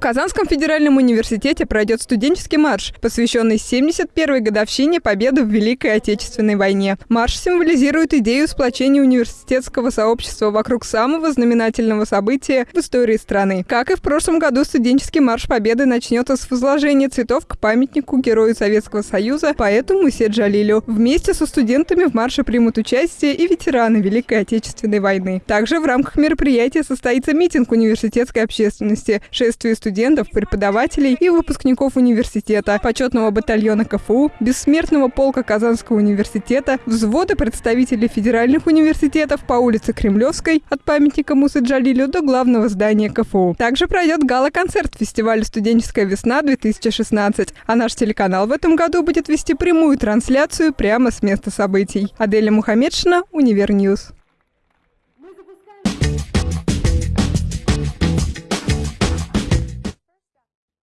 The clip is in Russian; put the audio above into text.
В Казанском федеральном университете пройдет студенческий марш, посвященный 71-й годовщине победы в Великой Отечественной войне. Марш символизирует идею сплочения университетского сообщества вокруг самого знаменательного события в истории страны. Как и в прошлом году, студенческий марш победы начнется с возложения цветов к памятнику герою Советского Союза, поэту Мусе Джалилю. Вместе со студентами в марше примут участие и ветераны Великой Отечественной войны. Также в рамках мероприятия состоится митинг университетской общественности, шествие студентов студентов, преподавателей и выпускников университета, почетного батальона КФУ, бессмертного полка Казанского университета, взвода представителей федеральных университетов по улице Кремлевской от памятника Мусы Джалилю до главного здания КФУ. Также пройдет гала-концерт фестиваля «Студенческая весна-2016», а наш телеканал в этом году будет вести прямую трансляцию прямо с места событий. Аделя Мухаммедшина, Univer News.